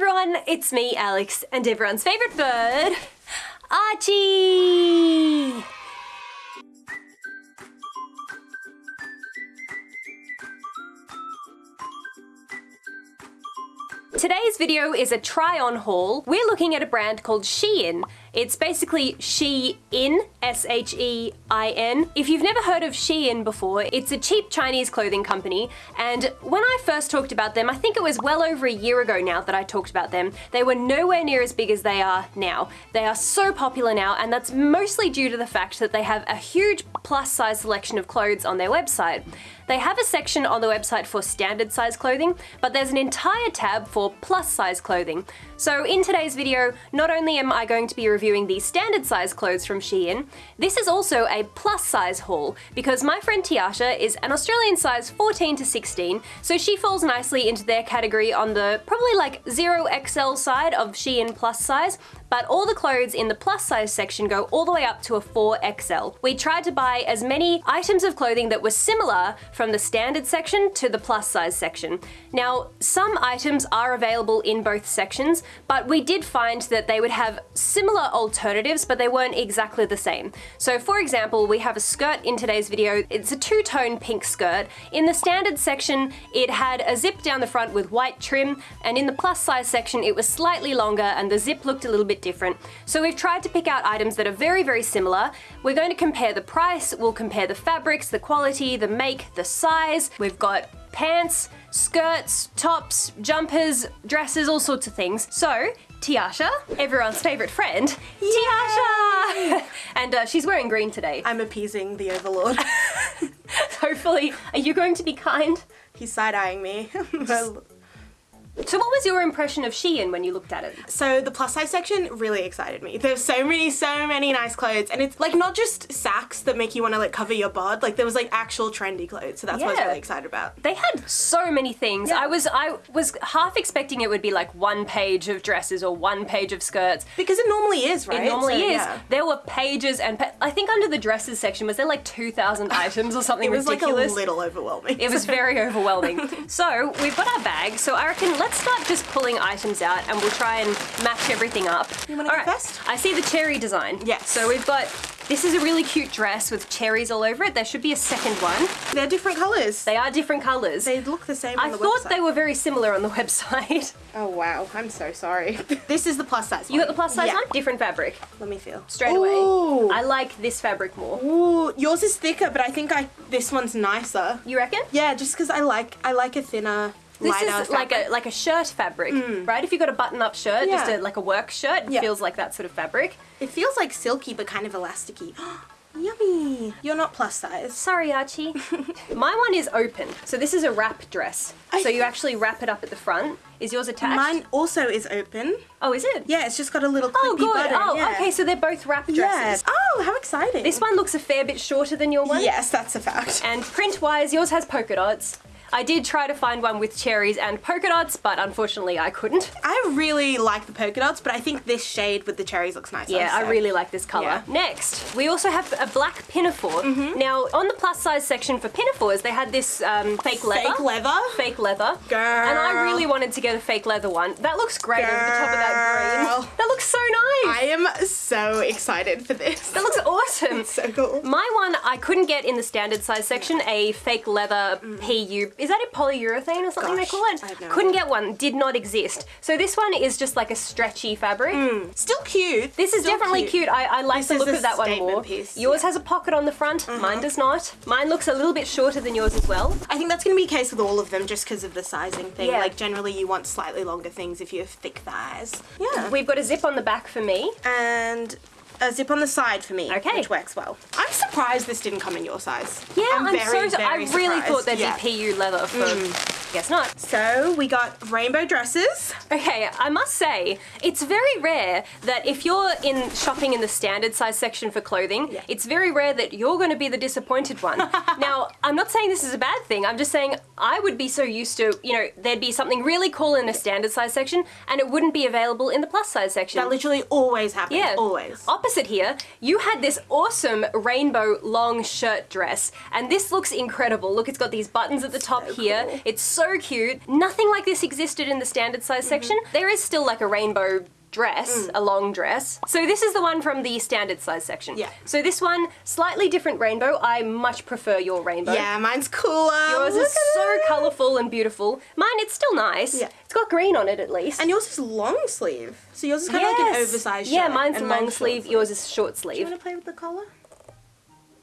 everyone, it's me, Alex, and everyone's favourite bird, Archie! Today's video is a try-on haul. We're looking at a brand called Shein. It's basically Shein, S-H-E-I-N. If you've never heard of Shein before, it's a cheap Chinese clothing company, and when I first talked about them, I think it was well over a year ago now that I talked about them, they were nowhere near as big as they are now. They are so popular now, and that's mostly due to the fact that they have a huge plus size selection of clothes on their website. They have a section on the website for standard size clothing, but there's an entire tab for plus size clothing. So in today's video, not only am I going to be reviewing the standard size clothes from Shein, this is also a plus size haul because my friend Tiasha is an Australian size 14 to 16, so she falls nicely into their category on the probably like 0XL side of Shein plus size, but all the clothes in the plus size section go all the way up to a 4XL. We tried to buy as many items of clothing that were similar from the standard section to the plus size section. Now, some items are available in both sections, but we did find that they would have similar alternatives, but they weren't exactly the same. So for example, we have a skirt in today's video. It's a two-tone pink skirt. In the standard section, it had a zip down the front with white trim, and in the plus size section, it was slightly longer and the zip looked a little bit different. So we've tried to pick out items that are very, very similar. We're going to compare the price, we'll compare the fabrics, the quality, the make, the size. We've got pants, skirts, tops, jumpers, dresses, all sorts of things. So, Tiasha, everyone's favourite friend, Yay! Tiasha! and uh, she's wearing green today. I'm appeasing the Overlord. Hopefully, are you going to be kind? He's side-eyeing me. So what was your impression of Shein when you looked at it? So the plus size section really excited me. There's so many, so many nice clothes and it's like not just sacks that make you want to like cover your bod, like there was like actual trendy clothes. So that's yeah. what I was really excited about. They had so many things. Yeah. I was I was half expecting it would be like one page of dresses or one page of skirts. Because it normally is, right? It normally so, is. Yeah. There were pages and pa I think under the dresses section was there like 2,000 items or something ridiculous? It was ridiculous. like a little overwhelming. It was very overwhelming. so we've got our bag. So I reckon let's start just pulling items out and we'll try and match everything up. You want to go right. first? I see the cherry design. Yes. So we've got this is a really cute dress with cherries all over it. There should be a second one. They're different colours. They are different colours. They look the same I the thought website. they were very similar on the website. Oh wow, I'm so sorry. this is the plus size one. You got the plus size yeah. one? Different fabric. Let me feel. Straight Ooh. away. I like this fabric more. Ooh, yours is thicker, but I think I this one's nicer. You reckon? Yeah, just because I like I like a thinner this is like a like a shirt fabric, mm. right? If you've got a button-up shirt, yeah. just a, like a work shirt, it yeah. feels like that sort of fabric. It feels like silky but kind of elasticy. Yummy! You're not plus size. Sorry, Archie. My one is open. So this is a wrap dress. I so you actually wrap it up at the front. Is yours attached? Mine also is open. Oh, is it? Yeah, it's just got a little Oh, good. Button. Oh, yeah. okay, so they're both wrap dresses. Yeah. Oh, how exciting. This one looks a fair bit shorter than your one. Yes, that's a fact. And print-wise, yours has polka dots. I did try to find one with cherries and polka dots, but unfortunately I couldn't. I really like the polka dots, but I think this shade with the cherries looks nicer. Yeah, so. I really like this colour. Yeah. Next, we also have a black pinafore. Mm -hmm. Now, on the plus size section for pinafores, they had this um, fake leather. Fake leather? Fake leather. Girl. And I really wanted to get a fake leather one. That looks great Girl. over the top of that green. That looks so nice. I am so excited for this. That looks awesome. so cool. My one, I couldn't get in the standard size section, a fake leather mm. PU. Is that a polyurethane? or something Gosh, they call it. No Couldn't idea. get one, did not exist. So this one is just like a stretchy fabric. Mm. Still cute. This is Still definitely cute. cute. I, I, like this the look of that one more. Piece. Yours yeah. has a pocket on the front, uh -huh. mine does not. Mine looks a little bit shorter than yours as well. I think that's going to be the case with all of them just because of the sizing thing. Yeah. Like generally you want slightly longer things if you have thick thighs. Yeah. We've got a zip on the back for me. And and a zip on the side for me, okay. which works well. I'm surprised this didn't come in your size. Yeah, I'm, I'm very, so. Very I really surprised. thought there'd yeah. be PU leather for. Mm. Guess not. So we got rainbow dresses. Okay, I must say it's very rare that if you're in shopping in the standard size section for clothing, yeah. it's very rare that you're going to be the disappointed one. now, I'm not saying this is a bad thing. I'm just saying I would be so used to, you know, there'd be something really cool in a standard size section and it wouldn't be available in the plus size section. That literally always happens. Yeah. Always. Opposite here, you had this awesome rainbow long shirt dress and this looks incredible. Look, it's got these buttons at the top so here. Cool. It's so cute. Nothing like this existed in the standard size Mm-hmm. section. There is still like a rainbow dress, Mm. a long dress. So this is the one from the standard size section. Yeah. So this one, slightly different rainbow. I much prefer your rainbow. Yeah, mine's cooler. Yours Look is so it. colourful and beautiful. Mine, it's still nice. Yeah. It's got green on it at least. And yours is long sleeve. So yours is kind of like an oversized Yeah, mine's long mine's sleeve, yours is short Do you sleeve. want to play with the collar?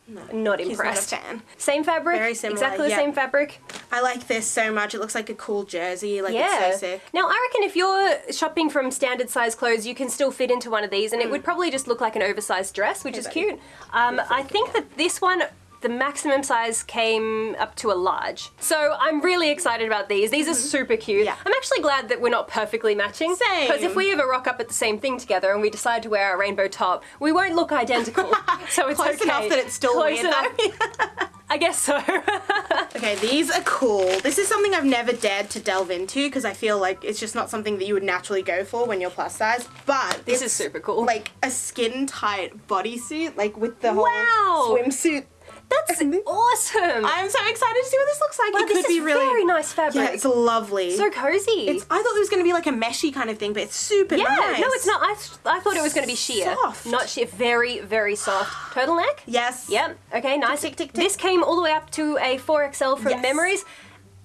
No. Not impressed. not a fan. Same fabric? Very similar, Exactly the yeah. same fabric? I like this so much. It looks like a cool jersey. Like Yeah. it's so sick. Now, I reckon if you're shopping from standard size clothes, you can still fit into one of these, and it Mm. would probably just look like an oversized dress, which is buddy. cute. Um, I think that this one. The maximum size came up to a large. So I'm really excited about these. These are super cute. Mm-hmm. Yeah. I'm actually glad that we're not perfectly matching. Same. Because if we ever rock up at the same thing together and we decide to wear our rainbow top, we won't look identical. so it's Close okay. enough that it's still Close weird. enough. I guess so. okay, these are cool. This is something I've never dared to delve into because I feel like it's just not something that you would naturally go for when you're plus size. But This is super cool. Like a skin tight bodysuit, like with the Wow. whole swimsuit. That's awesome. I'm so excited to see what this looks like. Wow, it could this be is really very nice fabric. Yeah, it's lovely. so cozy. It's, I thought it was going to be like a meshy kind of thing, but it's super yeah, nice. no, it's not. I, I thought it was going to be sheer, Soft. not sheer. Very, very soft turtleneck. Yes. Yep. Okay. Nice. tick, tick, tick. This came all the way up to a 4XL from Yes. Memories.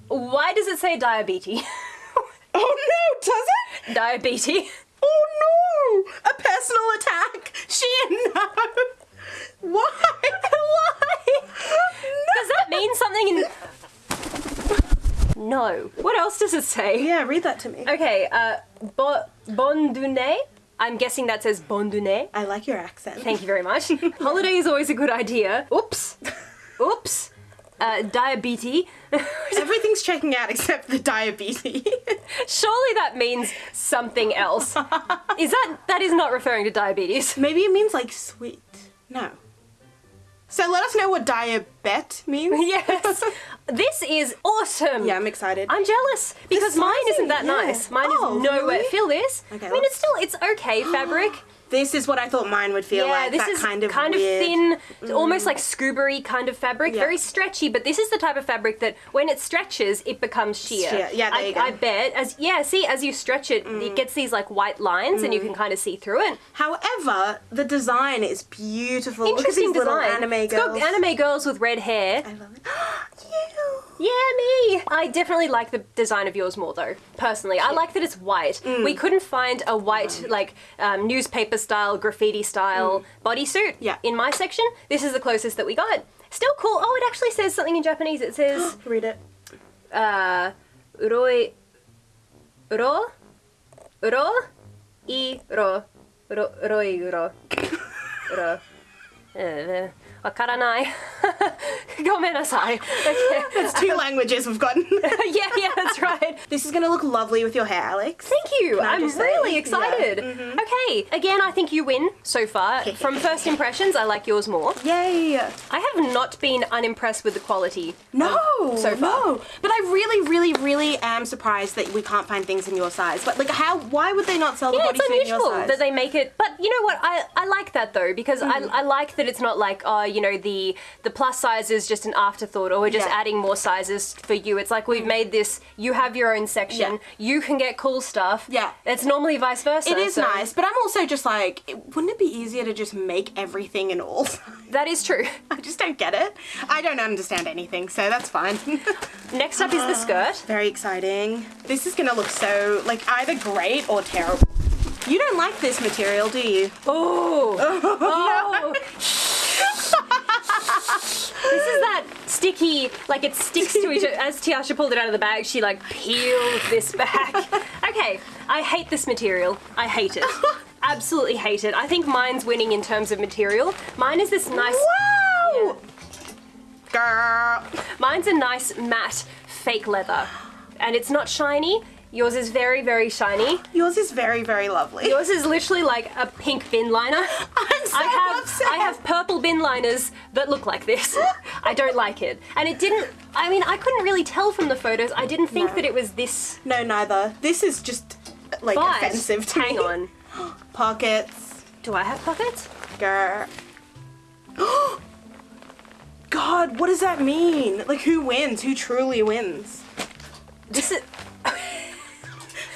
Why does it say diabetes? Oh no, does it? diabetes. Oh no! A personal attack. She no. Why? Why? Does that mean something in? No. What else does it say? Yeah, read that to me. Okay. Uh, bo- Bondune. I'm guessing that says Bondune. I like your accent. Thank you very much. Holiday is always a good idea. Oops. Oops. Uh, diabetes. Everything's checking out except the diabetes. Surely that means something else. Is that that is not referring to diabetes? Maybe it means like sweet. No. So let us know what diabet means. yes. This is awesome. Yeah, I'm excited. I'm jealous because mine isn't that yeah. nice. Mine Oh, is nowhere. really? Feel this? Okay, I mean, let's- it's still it's okay fabric. this is what I thought mine would feel like. yeah, like. this that is kind of kind weird. Mm. of thin, almost like scubery kind of fabric, Yeah. very stretchy. But this is the type of fabric that when it stretches, it becomes sheer. Sheer. Yeah, there I, you go. Mm. I bet as yeah, see as you stretch it, it gets these like white lines, and you can kind of see through it. However, the design is beautiful. Look at Interesting these design. little anime It's girls. got anime girls with red hair. I love it. Yeah, me. I definitely like the design of yours more, though. Personally, I like that it's white. Mm. We couldn't find a white, like um, newspaper style, graffiti style bodysuit Mm. Yeah. in my section. This is the closest that we got. Still cool. Oh, it actually says something in Japanese. It says, Read it. uh, uroi, uro, uro, i ro, ro, roi uro, uro. Uh, wakaranai. Gomenasai. Okay. It's two languages we've gotten. yeah, yeah, that's right. this is gonna look lovely with your hair, Alex. Thank you. I'm say? really Yeah. excited. Okay, again, I think you win so far. From first impressions, I like yours more. Yay! I have not been unimpressed with the quality. No, so far. no. But I really, really, really am surprised that we can't find things in your size. But like, how? Why would they not sell Yeah, the it's bodysuit in your unusual size? that they make it, but you know what? I, I like that though because Mm. I, I like that it's not like oh you know the the plus size is just an afterthought or we're just Yeah. Mm. adding more sizes for you. It's like we've made this. You have your own section. Yeah. You can get cool stuff. Yeah. it's normally vice versa. It is so nice, but I'm also just like, wouldn't it be easier to just make everything in all? That is true. I just don't get it. I don't understand anything, so that's fine. Next up is the skirt. Very exciting. This is gonna look so like either great or terrible. You don't like this material, do you? Oh, oh. This is that sticky, like it sticks to each other. As Tiasha pulled it out of the bag, she like peeled this back. Okay, I hate this material. I hate it. Absolutely hate it. I think mine's winning in terms of material. Mine is this nice. Wow! Girl. Mine's a nice matte fake leather, and it's not shiny. Yours is very, very shiny. Yours is very, very lovely. Yours is literally like a pink bin liner. I'm so I have upset. I have purple bin liners that look like this. I don't like it. And it didn't I mean I couldn't really tell from the photos. I didn't think No. that it was this No, neither. This is just like but offensive to hang me. on. Pockets. Do I have pockets? Girl. God, what does that mean? Like, who wins? Who truly wins? This is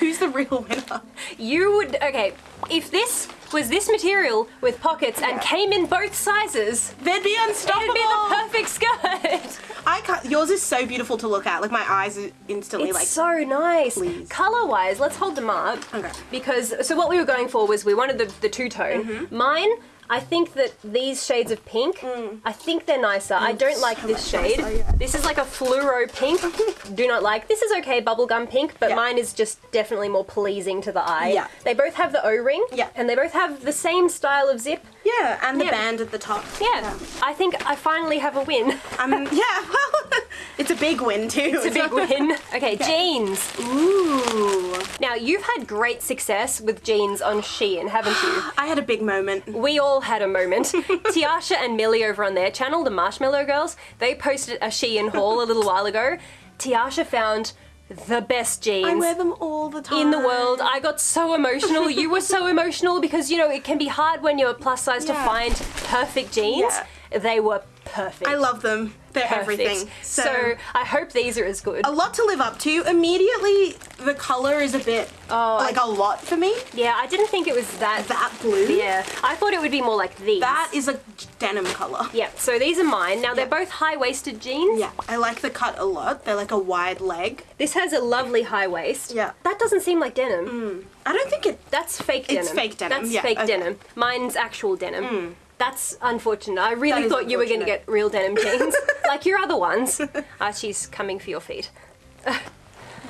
Who's the real winner? you would okay. If this was this material with pockets and came in both sizes, They'd be unstoppable. it'd be the perfect skirt. I can't. Yours is so beautiful to look at. Like my eyes are instantly like. It's like. so nice. Please. Color wise, let's hold them up. Okay. Because so what we were going for was we wanted the, the two tone. Mm-hmm. Mine, I think that these shades of pink, I think they're nicer. I don't like Mm. so this shade. nicer, yeah. This is like a fluoro pink. Do not like. This is okay, bubblegum pink, but Yeah. mine is just definitely more pleasing to the eye. Yeah. They both have the O-ring. Yeah. And they both have the same style of zip. Yeah, and the Yeah. band at the top. Yeah. I think I finally have a win. Um, yeah, well, it's a big win too. It's a big win. Okay, jeans. Ooh. Now, you've had great success with jeans on Shein, haven't you? I had a big moment. We all had a moment. Tiasha and Millie over on their channel, the Marshmallow Girls, they posted a Shein haul a little while ago. Tiasha found the best jeans. I wear them all the time. in the world. I got so emotional. You were so emotional because you know it can be hard when you're a plus size to find perfect jeans. They were perfect. I love them. They're perfect. everything. So, I hope these are as good. a lot to live up to. Immediately, the color is a bit Oh, like a lot for me. yeah, I didn't think it was that. That blue. Yeah, I thought it would be more like these. That is a denim color. Yeah, so these are mine. Now they're Yeah. both high waisted jeans. Yeah, I like the cut a lot. They're like a wide leg. This has a lovely high waist. Yeah. That doesn't seem like denim. Mm. I don't think it. That's fake denim. It's fake denim, That's yeah, fake okay. denim. Mine's actual denim. Mm. That's unfortunate. I really That thought you were going to get real denim jeans, like your other ones. Archie's coming for your feet.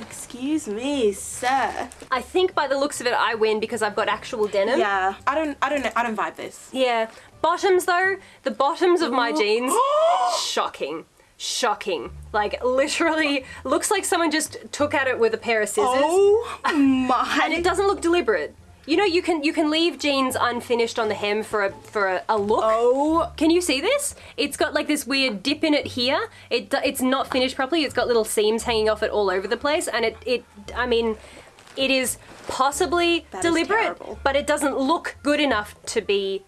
Excuse me, sir. I think by the looks of it, I win because I've got actual denim. Yeah, I don't. I don't know. I don't vibe this. Yeah. Bottoms though, the bottoms of my Ooh. jeans, shocking. Shocking. Like literally looks like someone just took at it with a pair of scissors. Oh my! and it doesn't look deliberate. You know, you can you can leave jeans unfinished on the hem for a for a, a look. Oh, Can you see this? It's got like this weird dip in it here. It it's not finished properly. It's got little seams hanging off it all over the place, and it it I mean, it is possibly That is deliberate, terrible. but it doesn't look good enough to be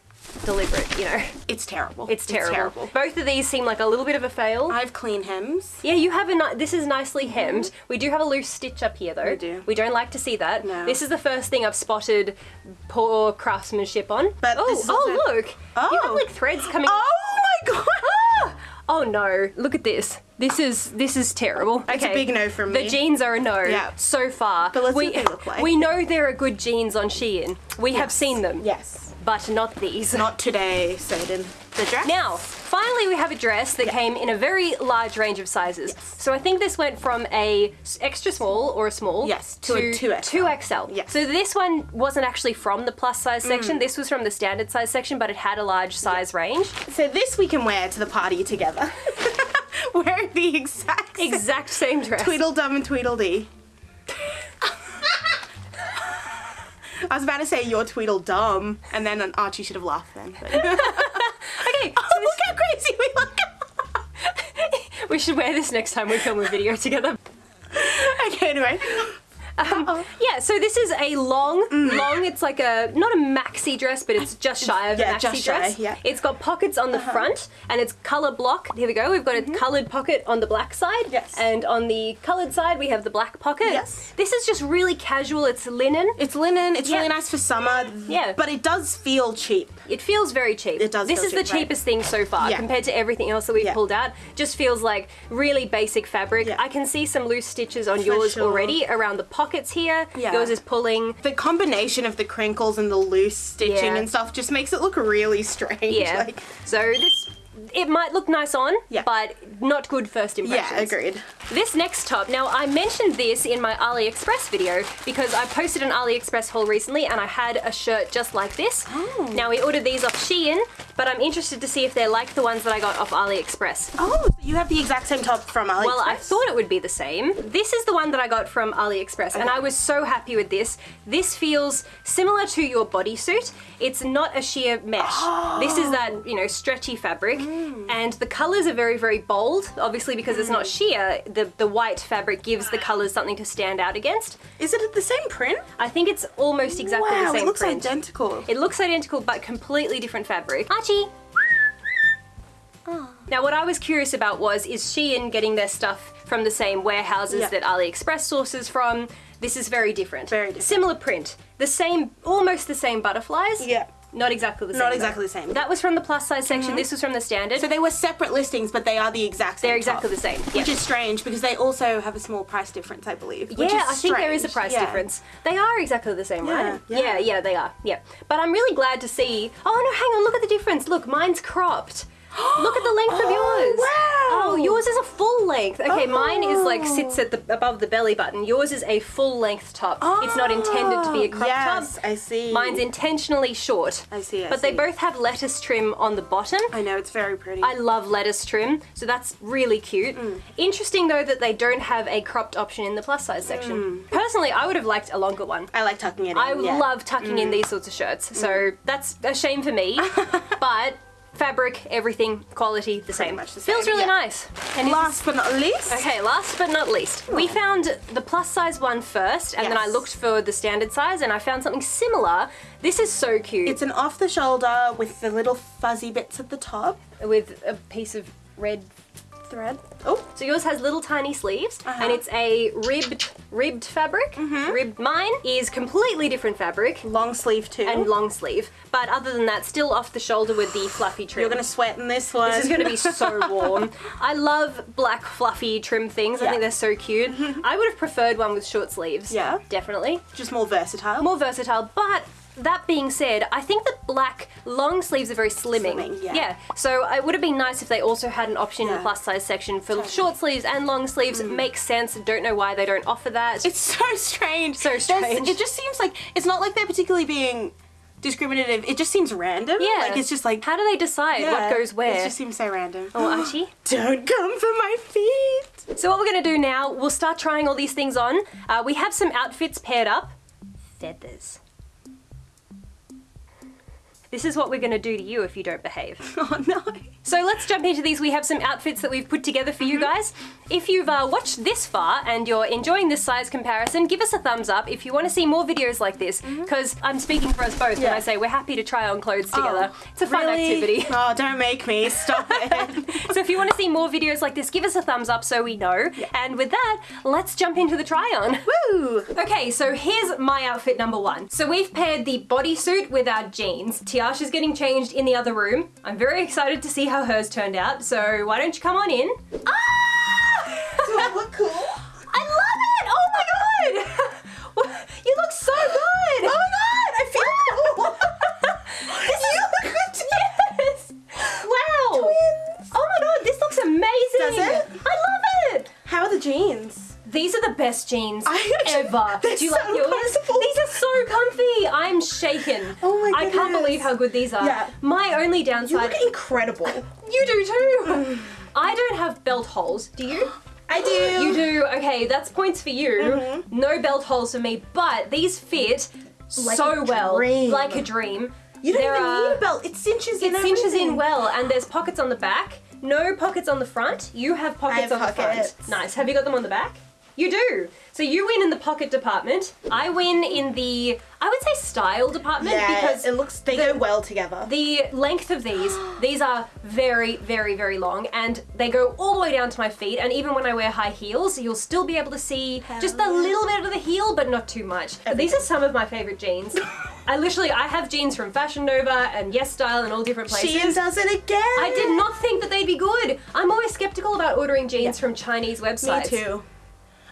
deliberate. You know, it's terrible. it's terrible. Both of these seem like a little bit of a fail. I have clean hems. Yeah, you have a this is nicely mm-hmm. hemmed. We do have a loose stitch up here though. We do. We don't like to see that. No. This is the first thing I've spotted poor craftsmanship on. But oh, this is oh look. You have Oh. like threads coming Oh my god! Ah! Oh no, look at this. This is this is terrible. It's a okay. big no from me. The jeans are a no Yeah. so far. But let's see we, what they look like. We know there are good jeans on Shein. We have seen them. Yes. But not these. Not today, Satan. The dress. Now, finally, we have a dress that came in a very large range of sizes. So I think this went from a extra small or a small Yes, to a 2XL. 2XL. Yes. So this one wasn't actually from the plus size Mm. section. This was from the standard size section, but it had a large size range. So this we can wear to the party together. Wearing the exact same Exact same dress. Tweedledum and Tweedledee. I was about to say you're Tweedledum, and then Archie should have laughed then. oh, look how crazy we look! we should wear this next time we film a video together. okay, anyway. Um, yeah, so this is a long, long. It's like a not a maxi dress, but it's just shy of Mm. Yeah, a maxi just shy, dress. yeah. It's got pockets on the front, and it's color block. Here we go. We've got a colored pocket on the black side. Yes. and on the colored side we have the black pocket. Yes. This is just really casual. It's linen. It's linen, it's Yeah. really nice for summer. Yeah. But it does feel cheap. It feels very cheap. It does This is the cheap, right. cheapest thing so far Yeah. compared to everything else that we've pulled out. Just feels like really basic fabric. I can see some loose stitches on yours sure. already around the pockets here. Yeah. Yours is pulling. The combination of the crinkles and the loose stitching Yeah. and stuff just makes it look really strange. Yeah. Like, so this it might look nice on, Yeah. but not good first impressions. yeah, agreed. This next top, now I mentioned this in my AliExpress video because I posted an AliExpress haul recently and I had a shirt just like this. Oh. Now we ordered these off Shein, but I'm interested to see if they're like the ones that I got off AliExpress. Oh, you have the exact same top from AliExpress? Well, I thought it would be the same. This is the one that I got from AliExpress, and I was so happy with this. This feels similar to your bodysuit. It's not a sheer mesh. This is that, oh. you know, stretchy fabric, mm. and the colors are very, very bold. Obviously, because it's not mm. sheer, the, the white fabric gives the colors something to stand out against. Is it the same print? I think it's almost exactly wow, the same it looks print. identical. It looks identical, but completely different fabric. Archie! Oh. Now, what I was curious about was is Shein getting their stuff from the same warehouses Yeah. that AliExpress sources from. This is very different. Very different. Similar print. The same, almost the same butterflies. Yeah. Not exactly the same. Not though. exactly the same. That was from the plus size section. Mm-hmm. This was from the standard. So they were separate listings, but they are the exact same. They're exactly top, the same, Which yeah. is strange because they also have a small price difference, I believe. which yeah, I think there is a price Yeah. difference. They are exactly the same, right? Yeah, yeah, yeah. they are. Yeah. But I'm really glad to see. Oh no, hang on, look at the difference. Look, mine's cropped. look at the length of Oh, yours. wow. Oh, yours is a full length. Okay, mine is like Oh. sits at the above the belly button. Yours is a full length top. it's not intended to be a crop top. yes, top. I see. Mine's intentionally short. I see, I but they both have lettuce trim on the bottom. I know it's very pretty. I love lettuce trim, so that's really cute. Mm. Interesting though that they don't have a cropped option in the plus size section. Personally, I would have liked a longer one. I like tucking it in. I Mm. yeah. Mm. love tucking in these sorts of shirts, so that's a shame for me. but fabric, everything, quality, the same. much the same. Feels really yeah. nice. And Last but not least. Okay, last but not least, we hmm. found the plus size one first, and then I looked for the standard size, and I found something similar. This is so cute. It's an off the shoulder with the little fuzzy bits at the top. with a piece of red thread. Oh, So yours has little tiny sleeves, Uh-huh. and it's a ribbed ribbed fabric. Mm-hmm. Ribbed. Mine is completely different fabric long sleeve too. and long sleeve, but other than that, still off the shoulder with the fluffy trim. You're gonna sweat in this one. This is going to be so warm. I love black fluffy trim things. I think they're so cute. I would have preferred one with short sleeves. Yeah. Definitely. just more versatile. More versatile, but that being said, I think the black long sleeves are very slimming. Slimming, yeah. So it would have been nice if they also had an option in the plus size section for Totally. short sleeves and long sleeves. Makes sense. Don't know why they don't offer that. It's so strange. So There's- strange. It just seems like it's not like they're particularly being discriminative. It just seems random. yeah. Like it's just like how do they decide what goes where? It just seems so random. Oh, Archie. Don't come for my feet. So what we're gonna do now, we'll start trying all these things on. Uh, we have some outfits paired up. Feathers. This is what we're gonna do to you if you don't behave. Oh no. So let's jump into these. We have some outfits that we've put together for Mm-hmm. you guys. If you've uh, watched this far and you're enjoying this size comparison, give us a thumbs up if you want to see more videos like this, because I'm speaking for us both when Mm-hmm. I say we're happy to try on clothes together. Oh, it's a fun really? activity. Oh, don't make me. Stop it. So if you want to see more videos like this, give us a thumbs up so we know. And with that, let's jump into the try on. Woo! Okay, so here's my outfit number one. So we've paired the bodysuit with our jeans. Tiasha's getting changed in the other room. I'm very excited to see how hers turned out. So why don't you come on in? Ah! Do I look cool? I love it! Oh my god! You look so good! Oh my god! I feel cool. This you is- look good too. Yes! Wow! Twins. Oh my god, this looks amazing! Does it? I love it! How are the jeans? These are the best jeans I- ever. Do you so like yours? I can't believe how good these are. Yeah. My only downside. You look incredible. You do too. I don't have belt holes. Do you? I do. You do. Okay, that's points for you. Mm-hmm. No belt holes for me, but these fit Like so well, dream. like a dream. You don't There even are- need a belt. It cinches in. It cinches everything. in well, and there's pockets on the back. No pockets on the front. You have pockets have on the pockets. front. Nice. Have you got them on the back? You do. So you win in the pocket department. I win in the, I would say style department Yeah, because it looks. They go well together. the length of these, these are very, very, very long and they go all the way down to my feet. And even when I wear high heels, you'll still be able to see just a little bit of the heel, but not too much. These are some of my favorite jeans. I literally, I have jeans from Fashion Nova and Yes Style and all different places. Shein does it again. I did not think that they'd be good. I'm always skeptical about ordering jeans from Chinese websites. Me too.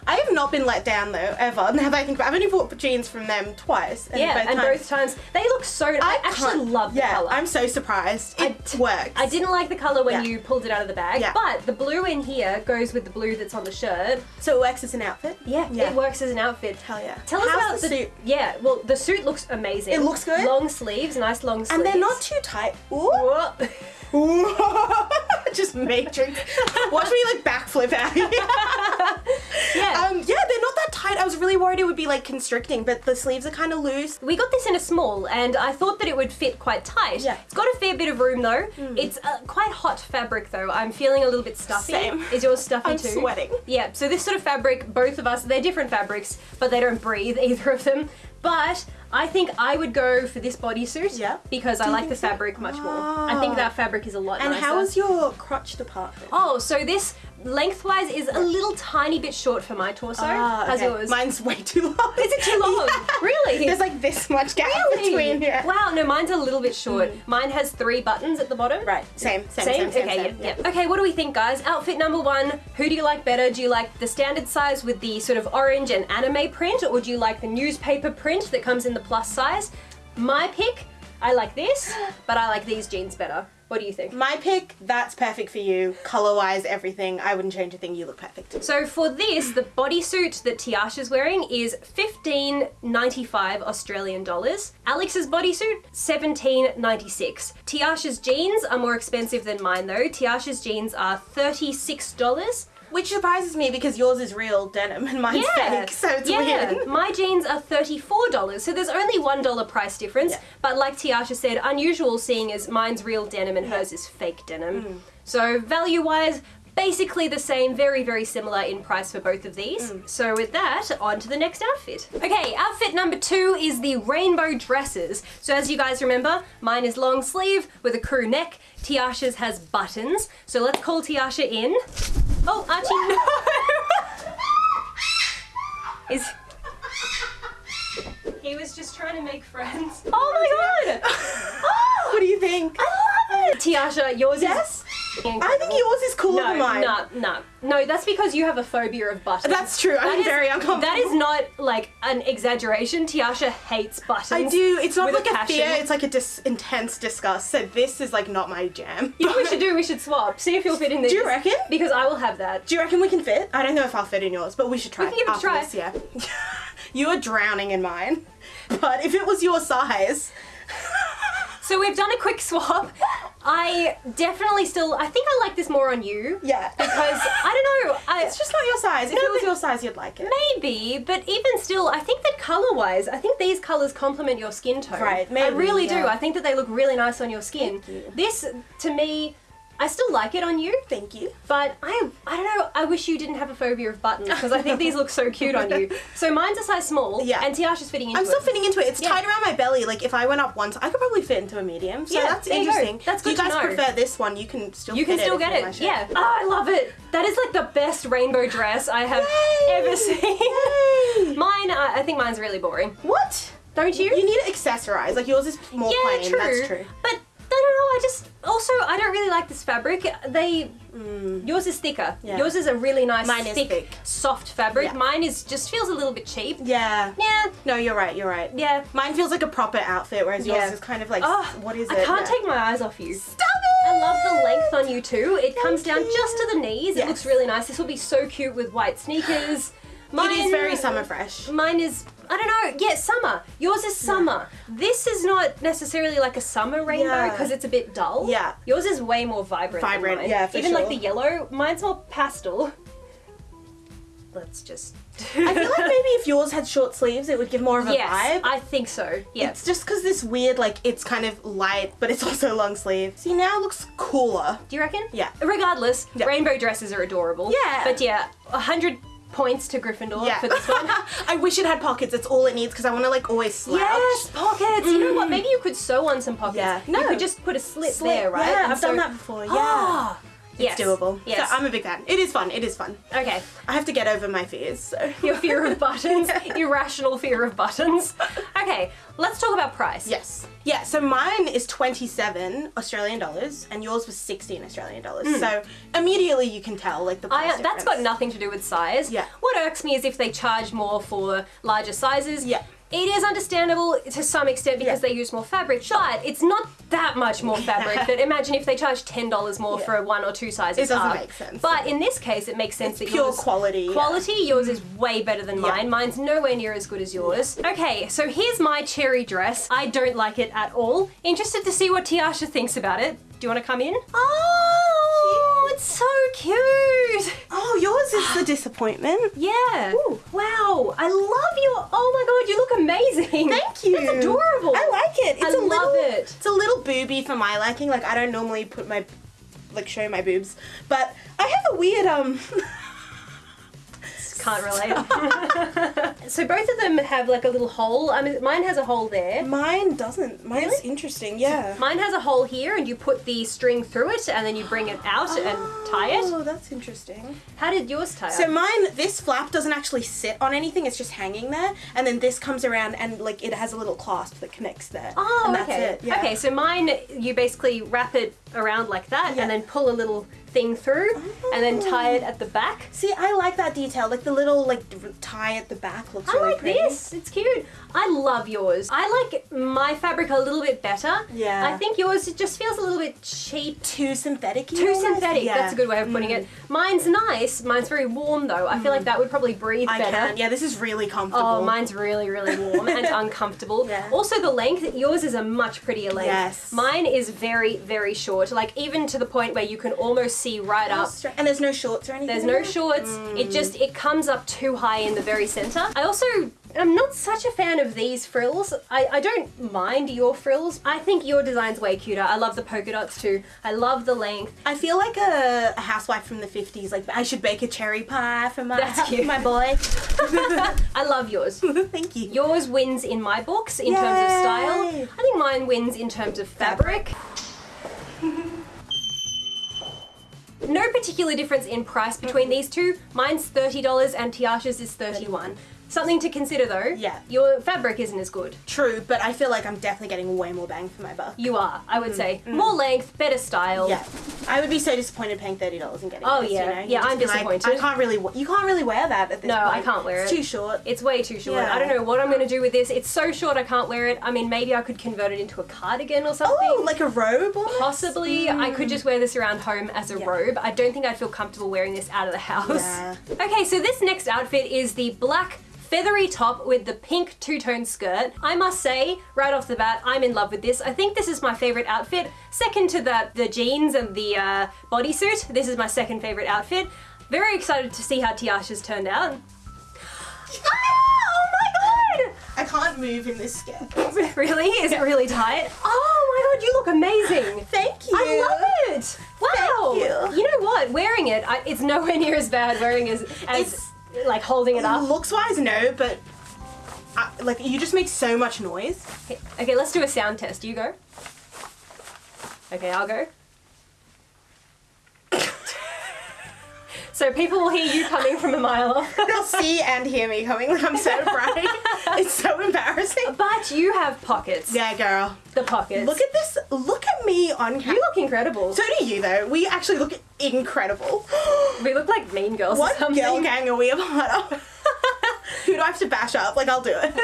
I have not been let down though ever. Now that I think, about, I've only bought jeans from them twice. And Yeah, both and times, both times they look so. I, actually love the yeah, color. I'm so surprised. It t- works. I didn't like the color when Yeah. you pulled it out of the bag, Yeah. but the blue in here goes with the blue that's on the shirt. So it works as an outfit. Yeah, Yeah. it works as an outfit. Hell yeah. Tell us How's about the suit? Yeah, well, the suit looks amazing. It looks good? Long sleeves, nice long sleeves. And they're not too tight. Ooh. Just make matrix. Watch me like backflip out here. yeah. Um, yeah, they're not that tight. I was really worried it would be like constricting, but the sleeves are kind of loose. we got this in a small, and I thought that it would fit quite tight. Yeah. It's got a fair bit of room though. It's uh, quite hot fabric though. I'm feeling a little bit stuffy. Same. Is yours stuffy I'm too? sweating. Yeah. So this sort of fabric, both of us, they're different fabrics, but they don't breathe either of them. But I think I would go for this bodysuit. Yeah. Because I like the think so? fabric much more. I think Ah. that fabric is a lot And nicer. how is your crotch department? Oh, so this lengthwise is a little tiny bit short for my torso. Ah, How's okay. yours? Mine's way too long. Is it too long? Really? There's like this much gap Really? between. Yeah. Wow, no, mine's a little bit short. Mine has three buttons at the bottom. Right. Same. Same. Same? Same. Same. okay, same, yeah, yeah. Okay, what do we think, guys? Outfit number one. Who do you like better? Do you like the standard size with the sort of orange and anime print, or do you like the newspaper print that comes in the plus size? My pick, I like this, but I like these jeans better. What do you think? My pick. That's perfect for you. Color wise, everything. I wouldn't change a thing. You look perfect. So for this, the bodysuit that Tiasha's wearing is fifteen ninety five Australian dollars. Alex's bodysuit seventeen ninety six. Tiasha's jeans are more expensive than mine though. Tiasha's jeans are thirty six dollars. Which surprises me because yours is real denim and mine's fake, so it's yeah. weird. My jeans are $34, so there's only $1 price difference. Yeah. But like Tiasha said, unusual seeing as mine's real denim and hers is fake denim. Mm. So value wise, basically the same, very, very similar in price for both of these. Mm. So with that, on to the next outfit. Okay, outfit number two is the rainbow dresses. So as you guys remember, mine is long sleeve with a crew neck. Tiasha's has buttons. So let's call Tiasha in. Oh, Archie. is he was just trying to make friends. Oh my god! Oh, What do you think? I love it! Tiasha, yours Yes? is. I think yours is cooler no, than mine. no, no, no. That's because you have a phobia of buttons. That's true. I'm That is- very uncomfortable. That is not like an exaggeration. Tiasha hates buttons. I do. It's not like a, passion. fear. It's like a dis- intense disgust. So this is like not my jam. You know what we should do? We should swap. See if you'll fit in this. Do you reckon? Because I will have that. Do you reckon we can fit? I don't know if I'll fit in yours, but we should try. We can give it a try. this, yeah. you are drowning in mine, but if it was your size, So we've done a quick swap. I definitely still. I think I like this more on you. yeah, Because I don't know. I, it's just not your size. If No, it was your size, you'd like it. Maybe, but even still, I think that color wise, I think these colors complement your skin tone. Right, I maybe, really do. I think that they look really nice on your skin. Thank you. This, to me, I still like it on you, Thank you. but I, I don't know. I wish you didn't have a phobia of buttons because I think these look so cute on you. So mine's a size small, Yeah. and Tiasha's fitting into I'm still it. fitting into it. It's Yeah. tied around my belly. Like if I went up once, I could probably fit into a medium. So Yeah, that's there you go. interesting. That's good. If you guys know. prefer this one, you can still You can still it get it. Yeah. Oh, I love it. That is like the best rainbow dress I have Yay! ever seen. Yay! Mine, uh, I think mine's really boring. What? Don't you? You need to accessorize. Like yours is more yeah, plain. true. That's true. But I don't know. I just also I don't really like this fabric. They mm, yours is thicker. Yeah. Yours is a really nice, Mine is thick, thick. soft fabric. Yeah. Mine is just feels a little bit cheap. Yeah. Yeah, No, you're right. You're right. yeah. Mine feels like a proper outfit, whereas yours is kind of like Oh, what is it? I can't Yeah. take my eyes off you. Stop it! I love the length on you too. It comes down you. just to the knees. It looks really nice. This will be so cute with white sneakers. Mine It is very summer fresh. Mine is I don't know. Yeah, summer. Yours is summer. This is not necessarily like a summer rainbow Yeah. because it's a bit dull. Yeah. Yours is way more vibrant. than Vibrant, mine. yeah, for Even like the yellow. Mine's more pastel. Let's just. I feel like maybe if yours had short sleeves, it would give more of a yes, vibe. I think so. Yeah. It's just because this weird, like, it's kind of light, but it's also long sleeve. See, now it looks cooler. Do you reckon? Yeah. Regardless, Yeah. rainbow dresses are adorable. Yeah. But yeah, a hundred points to Gryffindor Yeah. for this one. I wish it had pockets. It's all it needs because I want to, like, always slouch. Yes, pockets. You know what? Mm-hmm. Maybe you could sew on some pockets. Yeah. You No. could just put a slit, Slit. there, right? Yeah, And I've done that before. Yeah. Ah! Ah, yes. It's doable. Yes. So I'm a big fan. It is fun. It is fun. okay. I have to get over my fears, so. Your fear of buttons, irrational fear of buttons. Okay, let's talk about price. Yes. Yeah, so mine is 27 Australian dollars and yours was 16 Australian dollars. So immediately you can tell like the price Hmm. I, that's got nothing to do with size. Yeah. What irks me is if they charge more for larger sizes. Yeah. It is understandable to some extent because Yeah. they use more fabric, but it's not that much more fabric. that imagine if they charge ten dollars more Yeah. for one or two sizes It doesn't up. make sense. But in this case, it makes sense that pure yours quality, yeah. Quality, yours is way better than Yeah. mine. Mine's nowhere near as good as yours. Okay, so here's my cherry dress. I don't like it at all. Interested to see what Tiasha thinks about it. Do you want to come in? Oh, it's so cute. Oh, yours is the disappointment. Yeah. Wow. I love your. Oh my god, you look amazing. Thank you. It's adorable. I like it. It's I a love little, it. It's a little booby for my liking. Like I don't normally put my like show my boobs, but I have a weird um Can't relate. so both of them have like a little hole. I mean, mine has a hole there. Mine doesn't. Mine's Really? interesting. Yeah. Mine has a hole here, and you put the string through it, and then you bring it out and tie it. Oh, that's interesting. How did yours tie So up? mine, this flap doesn't actually sit on anything. It's just hanging there, and then this comes around and like it has a little clasp that connects there. Oh, and that's okay. it. Yeah. Okay, so mine, you basically wrap it around like that, Yeah. and then pull a little thing through, and then tie it at the back. See, I like that detail. Like the little like tie at the back looks I really like pretty. this. It's cute. I love yours. I like my fabric a little bit better. Yeah. I think yours it just feels a little bit cheap. Too synthetic. Too synthetic. That's a good way of putting Mm. it. Mine's nice. Mine's very warm though. I feel like that would probably breathe I better. can. Yeah, this is really comfortable. Oh, mine's really, really warm and uncomfortable. Yeah. Also, the length, yours is a much prettier length. Yes. Mine is very, very short. Like, even to the point where you can almost see right up. And there's no shorts or anything. There's no shorts. Mm. It just, it comes up too high in the very center. I also am not such a fan of these frills. I, I don't mind your frills. I think your design's way cuter. I love the polka dots too. I love the length. I feel like a, a housewife from the 50s. Like, I should bake a cherry pie for my, That's cute. my boy. I love yours. Thank you. Yours wins in my books in terms of style. I think mine wins in terms of fabric. no particular difference in price between these two. Mine's $30 and Tiasha's is 31 Something to consider though. Yeah. Your fabric isn't as good. True, but I feel like I'm definitely getting way more bang for my buck. You are, I would say. More length, better style. Mm, Yeah, I would be so disappointed paying thirty dollars and getting. Oh, this, yeah. you know? Yeah, just I'm disappointed. I can't really. You can't really wear that at this No, point. I can't wear it's it. too short. It's way too short. Yeah. I don't know what I'm going to do with this. It's so short I can't wear it. I mean, maybe I could convert it into a cardigan or something. Oh, like a robe? Almost? Possibly, I could just wear this around home as a Yeah. robe. I don't think I'd feel comfortable wearing this out of the house. Yeah. Okay, so this next outfit is the black feathery top with the pink two-tone skirt. I must say, right off the bat, I'm in love with this. I think this is my favorite outfit. Second to the, the jeans and the uh, bodysuit, this is my second favorite outfit. Very excited to see how Tiasha's turned out. Ah, oh my god! I can't move in this skirt. Really? Is it really tight? Oh my god, you look amazing! Thank you. I love it! Wow! Thank you. know what? Wearing it, I, it's nowhere near as bad wearing as, as like holding it up. Looks wise, no, but I, like you just make so much noise. Okay, let's do a sound test. You go. Okay, I'll go. So people will hear you coming from a mile off. They'll see and hear me coming. I'm so bright. it's so embarrassing. But you have pockets. Yeah, girl. The pockets. Look at this. Look at me on camera. you look incredible. So do you though. We actually look incredible. we look like mean girls What girl gang are we a part of? Who do I have to bash up? Like I'll do it.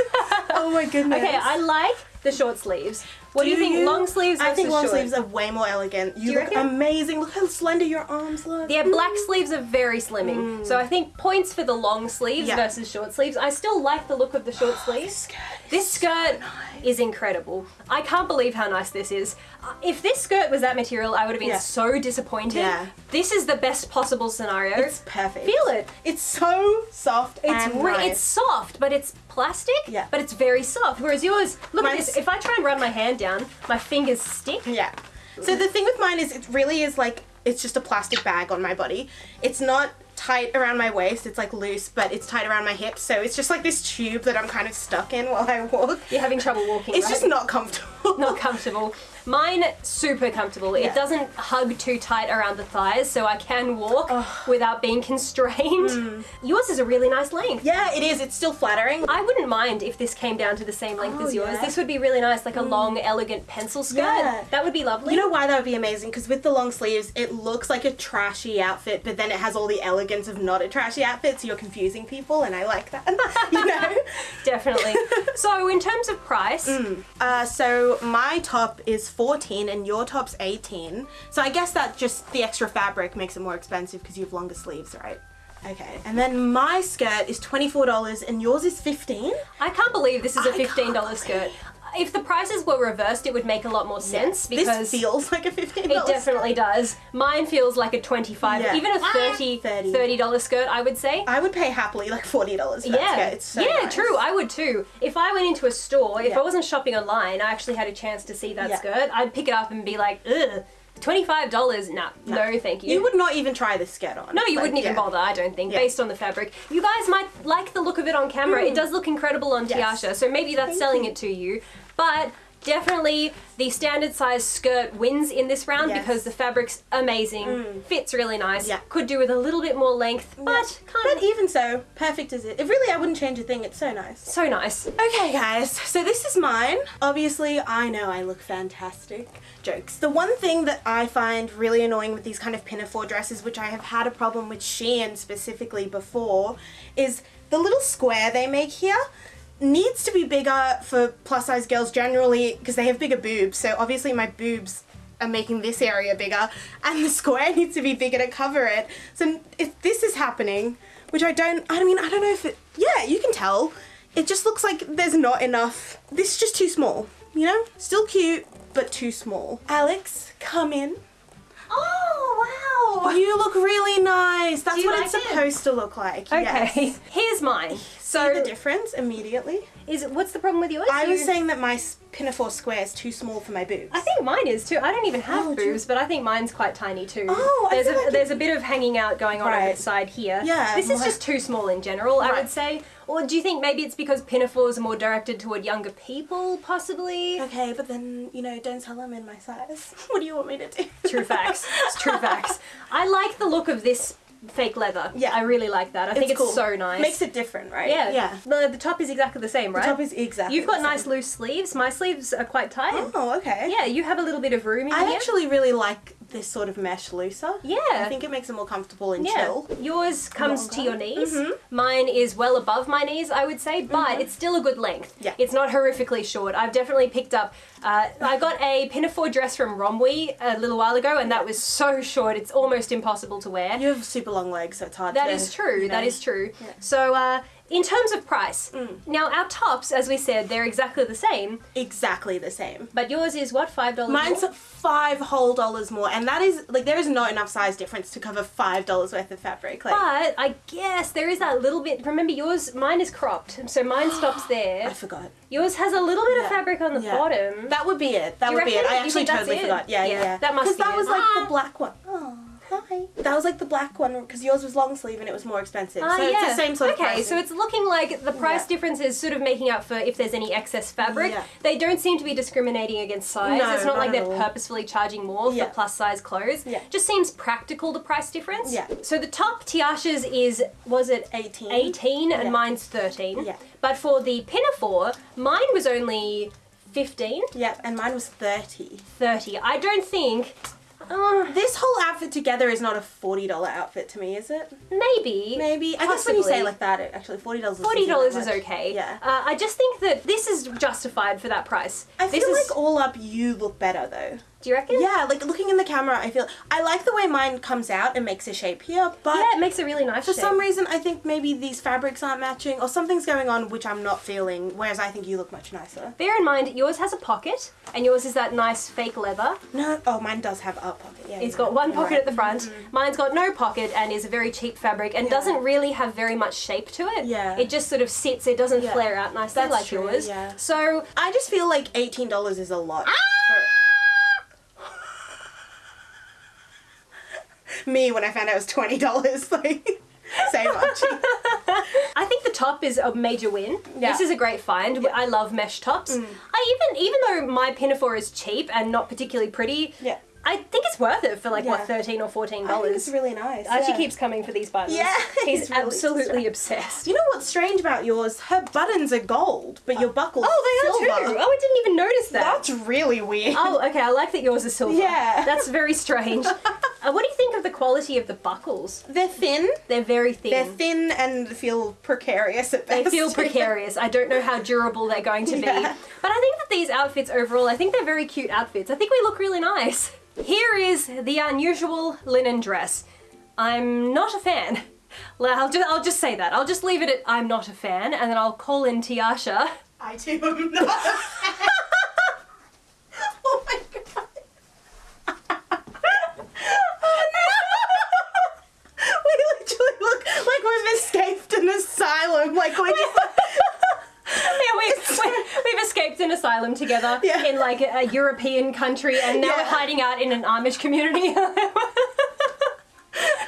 oh my goodness. Okay, I like the short sleeves. What do, you think? Long sleeves I think long short? sleeves are way more elegant. You, you look reckon? amazing. Look how slender your arms look. Yeah, black sleeves are very slimming. So I think points for the long sleeves Mm. Yeah. versus short sleeves. I still like the look of the short This sleeves. This skirt is incredible. I can't believe how nice this is. Uh, If this skirt was that material, I would have been Yeah. so disappointed. Yeah. This is the best possible scenario. It's perfect. Feel it. It's so soft It's and nice. it's soft, but it's plastic. Yeah. But it's very soft. Whereas yours, look at this. If I try and run my hand down, my fingers stick. Yeah. So the thing with mine is it really is like it's just a plastic bag on my body. It's not tight around my waist, it's like loose, but it's tight around my hips. So it's just like this tube that I'm kind of stuck in while I walk. You're having trouble walking. It's right? just not comfortable. not comfortable. Mine super comfortable. It doesn't hug too tight around the thighs, so I can walk without being constrained. Mm. Yours is a really nice length. yeah, it is. It's still flattering. I wouldn't mind if this came down to the same length Oh, as yours. yeah. Mm. This would be really nice, like a long, elegant pencil skirt. Yeah. That would be lovely. You know why that would be amazing? Because with the long sleeves, it looks like a trashy outfit, but then it has all the elegance of not a trashy outfit, so you're confusing people, and I like that. you know? Definitely. so, in terms of price, Uh, so my top is 14 and your top's 18. So I guess that just the extra fabric makes it more expensive because you have longer sleeves, right? Okay. And then my skirt is $24 and yours is 15. I can't believe this is a $15 skirt. Believe- If the prices were reversed, it would make a lot more sense because this feels like a $15 It definitely does. Mine feels like a 25, Yeah. even a 30 30. $30 skirt, I would say. I would pay happily like $40 for that yeah, skirt. It's so yeah, nice. true. I would too. If I went into a store, if Yeah. I wasn't shopping online, I actually had a chance to see that Yeah. skirt, I'd pick it up and be like, ugh, $25? Nah, no, thank you. You would not even try this skirt on. no, you Like, wouldn't even yeah. bother, I don't think, Yeah. based on the fabric. You guys might like the look of it on camera. It does look incredible on Mm. Yes. Tiasha, so maybe that's Thank selling you. it to you. But definitely the standard size skirt wins in this round Yes. because the fabric's amazing, mm. fits really nice, Yeah. could do with a little bit more length, but Yeah. kind But of even so, perfect as it. It really, I wouldn't change a thing. It's so nice. so nice. Okay, guys, so this is mine. Obviously, I know I look fantastic. Jokes. The one thing that I find really annoying with these kind of pinafore dresses, which I have had a problem with Shein specifically before, is the little square they make here needs to be bigger for plus size girls generally because they have bigger boobs. So obviously my boobs are making this area bigger and the square needs to be bigger to cover it. So if this is happening, which I don't, I mean, I don't know if it, yeah, you can tell. It just looks like there's not enough. This is just too small, you know? Still cute, but too small. Alex, come in. Oh, wow! You look really nice. That's what like it's it? supposed to look like. Okay, Yes. here's mine. See So, the difference immediately? is what's the problem with yours? I was You- saying that my pinafore square is too small for my boobs. I think mine is too. I don't even have Oh, do you- boobs, but I think mine's quite tiny too. Oh, there's a like it- there's a bit of hanging out going on Right. the side here. Yeah, this is just too small in general. I would say. Or do you think maybe it's because pinafores are more directed toward younger people, possibly? Okay, but then, you know, don't tell them in my size. What do you want me to do? True facts. It's true facts. I like the look of this fake leather. Yeah. I really like that. I think it's cool. so nice. Makes it different, right? yeah. Yeah. The, the top is exactly the same, right? The top is exactly You've got the nice same. loose sleeves. My sleeves are quite tight. Oh, okay. Yeah, you have a little bit of room in I here. actually really like this sort of mesh looser. Yeah. I think it makes it more comfortable and Yeah, chill. yours comes to your Longer. knees. Mhm. Mine is well above my knees, I would say, but it's still a good length. Yeah. It's not horrifically short. I've definitely picked up. Uh, I got a pinafore dress from Romwe a little while ago, and that was so short it's almost impossible to wear. You have super long legs, so it's hard That to. is true. you know. That is true. Yeah. So, uh, in terms of price, Mm. now our tops, as we said, they're exactly the same, exactly the same. but yours is what five dollars. Mine's five whole dollars more, and that is like there is not enough size difference to cover five dollars worth of fabric. Like But I guess there is that little bit. Remember, yours, mine is cropped, so mine stops there. I forgot. Yours has a little bit of fabric on the Yeah. bottom. That would be it. That would be it. I actually totally it? forgot. Yeah, Yeah, yeah. yeah. that must Because be that it. was like Ah. the black one. Oh, hi. That was like the black one because yours was long sleeve and it was more expensive. Ah, so it's the same sort of okay, so it's looking like the price Yeah. difference is sort of making up for if there's any excess fabric. Yeah. They don't seem to be discriminating against size. No, it's not, not like they're all. purposefully charging more Yeah. for plus size clothes. Yeah. Just seems practical the price difference. Yeah. So the top Tiasha's is was it 18. 18 and Yeah. mine's 13. Yeah. But for the pinafore, mine was only 15, Yep, and mine was 30. 30. I don't think uh, This whole outfit together is not a $40 outfit to me, is it? maybe Maybe. I guess when you say it like that, it actually $40 is Forty dollars is okay. Yeah. Uh, I just think that this is justified for that price. I this feel is. like all up you look better though. Do you reckon? Yeah, like looking in the camera, I feel I like the way mine comes out and makes a shape here, but Yeah, it makes a really nice for shape. some reason I think maybe these fabrics aren't matching or something's going on which I'm not feeling, whereas I think you look much nicer. Bear in mind, yours has a pocket, and yours is that nice fake leather. No, oh, mine does have a pocket. Yeah, It's got one pocket right. at the front. Mm-hmm. Mine's got no pocket and is a very cheap fabric and Yeah. doesn't really have very much shape to it. Yeah. It just sort of sits. It doesn't Yeah. flare out nicely That's like true, yours. yeah. So I just feel like eighteen dollars is a lot. Ah! for- Me when I found out it was twenty dollars, like say much. I think the top is a major win. Yeah. Mm. This is a great find. I love mesh tops. I even even though my pinafore is cheap and not particularly pretty, Yeah. I think it's worth it for like what thirteen or fourteen dollars. it's really nice. Archie yeah. keeps coming for these buttons. Yeah, he's, really absolutely obsessed. You know what's strange about yours? Her buttons are gold, but your buckles Oh, they are silver. too. Oh, I didn't even notice that. That's really weird. Oh, okay. I like that yours is silver. Yeah. That's very strange. uh, what do you think of the quality of the buckles? They're thin. They're very thin. They're thin and feel precarious at best. They feel precarious. I don't know how durable they're going to be. Yeah. But I think that these outfits overall, I think they're very cute outfits. I think we look really nice. Here is the unusual linen dress. I'm not a fan. I'll just, I'll just say that. I'll just leave it at I'm not a fan, and then I'll call in Tiasha. I too am not. a fan. oh my god. Oh no. We literally look like we've escaped an asylum. Like we're just. yeah, we've, we- we've escaped an asylum. asylum together Yeah. in like a, a European country, and now Yeah. we're hiding out in an Amish community.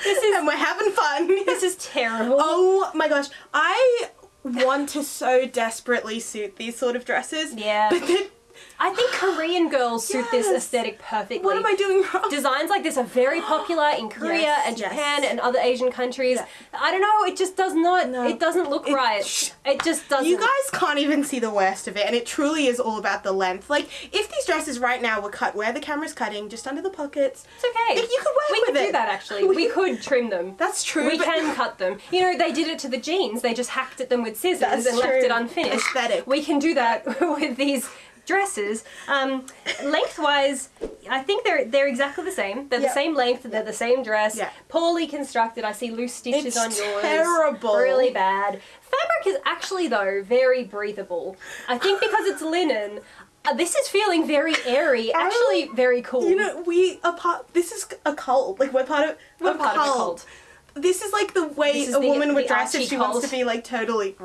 this is and we're having fun. this is terrible. Oh my gosh, I want to so desperately suit these sort of dresses. Yeah. But I think Korean girls suit this aesthetic perfectly. what am I doing wrong? Designs like this are very popular in Korea Yes, and yes. Japan and other Asian countries. Yeah. I don't know, it just does not, No. it doesn't look It- right. It just doesn't. You guys can't even see the worst of it, and it truly is all about the length. Like, if these dresses right now were cut where the camera's cutting, just under the pockets, It's okay. You could work we with could do that actually. We could trim them. that's true. We can cut them. You know, they did it to the jeans. They just hacked at them with scissors That's and left it unfinished. Aesthetic. We can do that with these dresses. Um, lengthwise, I think they're they're exactly the same. They're Yeah. the same length. They're the same dress. Yeah. Poorly constructed. I see loose stitches It's on yours. terrible. Really bad. Fabric is actually though very breathable. I think because it's linen. Uh, this is feeling very airy. Actually, very cool. You know, we are part. This is a cult. Like we're part of. We're We're part of a cult. This is like the way a the- woman would dress if she wants to be like totally.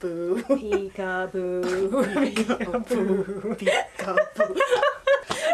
Peekaboo. Peekaboo. Peekaboo.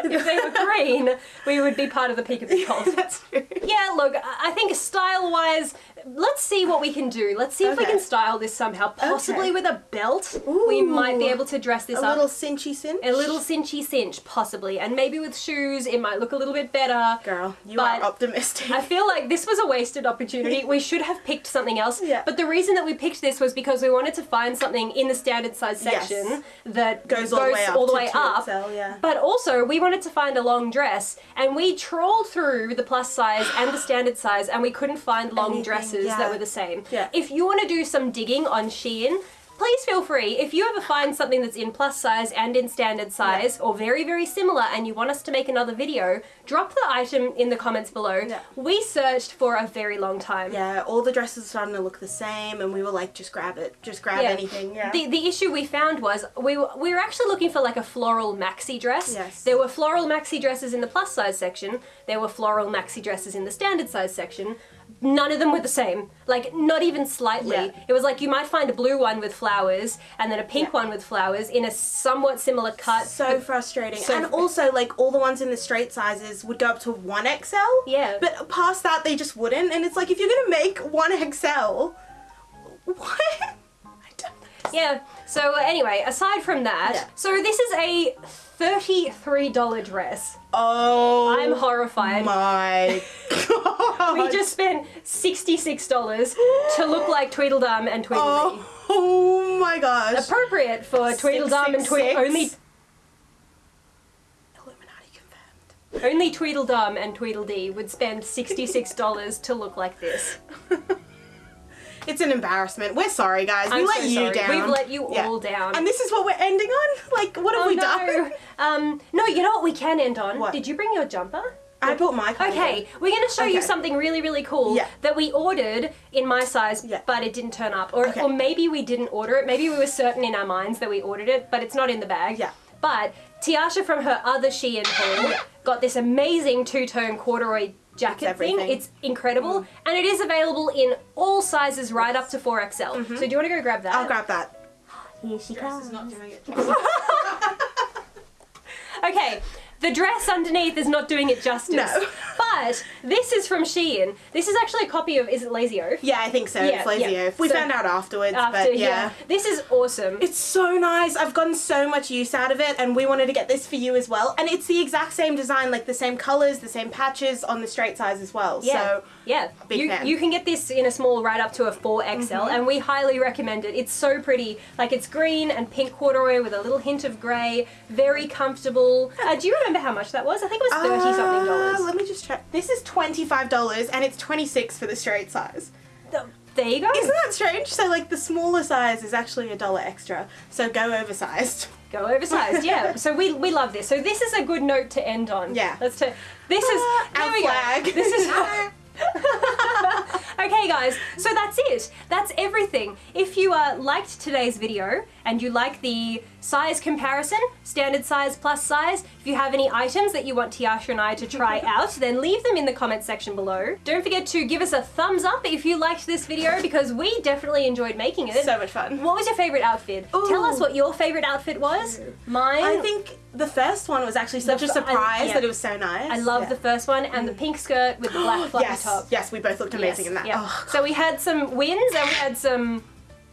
if they were green, we would be part of the peekaboo cult. That's true. Yeah, look, I I think style wise, let's see what we can do. Let's see if we can style this somehow. Possibly Okay. with a belt, we might be able to dress this A up. A little cinchy cinch. a little cinchy cinch, possibly. And maybe with shoes, it might look a little bit better. Girl, you But are optimistic. I feel like this was a wasted opportunity. We should have picked something else. Yeah. But the reason that we picked this was because we wanted to find something in the standard size Yes. section that Goes all the way up all the way 2XL, up. yeah. But also, we wanted to find a long dress, and we trawled through the plus size and the standard size, and we couldn't find long Anything, dresses yeah. that were the same. Yeah. If you want to do some digging on Shein, please feel free. If you ever find something that's in plus size and in standard size, or very, very similar, and you want us to make another video, drop the item in the comments below. Yeah. We searched for a very long time. yeah, all the dresses are starting to look the same, and we were like, just grab it, just grab Yeah. anything. Yeah. The, the issue we found was we were, we were actually looking for like a floral maxi dress. Yes. There were floral maxi dresses in the plus size section. There were floral maxi dresses in the standard size section. None of them were the same. Like not even slightly. Yeah. It was like you might find a blue one with flowers and then a pink Yeah. one with flowers in a somewhat similar cut. so frustrating. So and also, like, all the ones in the straight sizes would go up to 1XL. Yeah. But past that, they just wouldn't. And it's like, if you're going to make 1XL, what? I don't Yeah. So anyway, aside from that, Yeah. so this is a $33 dress. Oh. I'm horrified. My God. We just spent $66 to look like Tweedledum and Tweedledee. Oh, oh my gosh. Appropriate for Tweedledum and Tweedledee. Only, Illuminati confirmed. only Tweedledum and Tweedledee would spend $66 to look like this. It's an embarrassment. We're sorry, guys. We I'm let so you sorry. down. We've let you Yeah. all down. And this is what we're ending on? Like, what have oh we no. done? Um, no, you know what we can end on? What? Did you bring your jumper? I bought my. Okay, we're going to show you something really, really cool Yeah. that we ordered in my size, Yeah. but it didn't turn up. Or, Okay. or maybe we didn't order it. Maybe we were certain in our minds that we ordered it, but it's not in the bag. Yeah. But Tiasha from her other Shein haul got this amazing two-tone corduroy jacket thing. everything. Mm. It's incredible, and it is available in all sizes right up to 4XL. So do you want to go grab that? I'll grab that. Here she This is not doing it. Okay, the dress underneath is not doing it justice. No. But this is from Shein. This is actually a copy of, is it Lazy Oaf? Yeah, I think so. Yeah, it's lazy yeah. oaf. We So- found out afterwards, After, but yeah. This is awesome. It's so nice. I've gotten so much use out of it, and we wanted to get this for you as well. And it's the exact same design, like the same colors, the same patches on the straight size as well. yeah, So yeah. big you, fan. You can get this in a small right up to a 4XL, and we highly recommend it. It's so pretty. Like, it's green and pink corduroy with a little hint of grey. Very comfortable. Uh, do you remember how much that was? I think it was 30 something Uh, dollars. Let me just check. This is twenty five dollars, and it's twenty six for the straight size. Th- There you go. Isn't that strange? So like the smaller size is actually a dollar extra. So go oversized. Go oversized, yeah. So we we love this. So this is a good note to end on. Yeah. Let's to this is there our flag. go. This is Okay guys, so that's it. That's everything. If you uh, liked today's video and you like the size comparison, standard size plus size. If you have any items that you want Tiasha and I to try out, then leave them in the comment section below. Don't forget to give us a thumbs up if you liked this video because we definitely enjoyed making it. So much fun. What was your favorite outfit? Tell us what your favorite outfit was. Mine. I think the first one was actually such a a f- I- surprise yeah. that it was so nice. I love Yeah. the first one and the mm. pink skirt with the black fluffy yes, top. yes, we both looked amazing in that. Yeah. Oh, So we had some wins and we had some.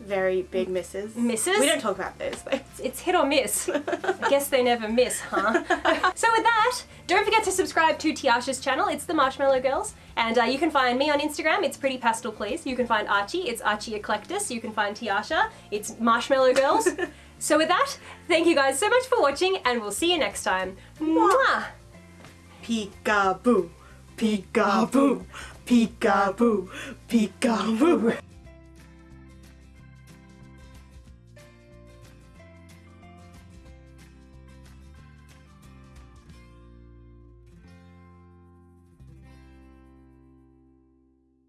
Very big misses. Misses? We don't talk about those though. It's hit or miss. I guess they never miss, huh? so with that, don't forget to subscribe to Tiasha's channel. It's the Marshmallow Girls, and uh, you can find me on Instagram. It's Pretty Pastel Please. You can find Archie. It's Archie Eclectus. You can find Tiasha. It's Marshmallow Girls. so with that, thank you guys so much for watching, and we'll see you next time. Mwah! Peekaboo, peekaboo, peekaboo, peekaboo.